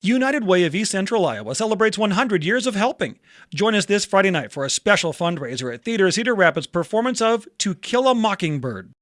United Way of East Central Iowa celebrates 100 years of helping. Join us this Friday night for a special fundraiser at Theater Cedar Rapids' performance of To Kill a Mockingbird.